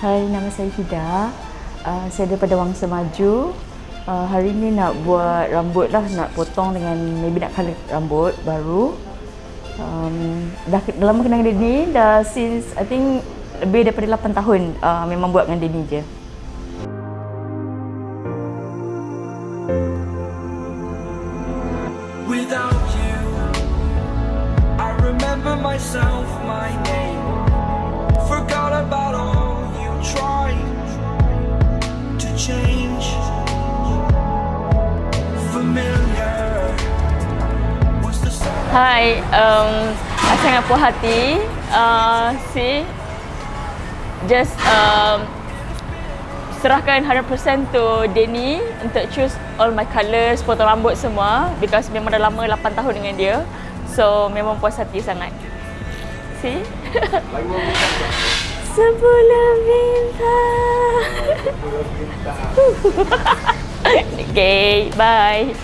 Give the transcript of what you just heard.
Hai, nama saya Hida. Uh, saya daripada Wangsa Maju. Uh, hari ni nak buat rambut lah, nak potong dengan maybe nak color rambut baru. Um, dah, dah lama kenal dengan Denny, dah since I think lebih daripada 8 tahun uh, memang buat dengan Denny je. Without you, I remember myself, my name. Change. Hai, um, saya sangat puas hati. Uh, see, just um, serahkan 100% to Denny untuk choose all my colours, potong rambut semua because memang dah lama 8 tahun dengan dia. So memang puas hati sangat. See? Sebulan bintang. okay, bye.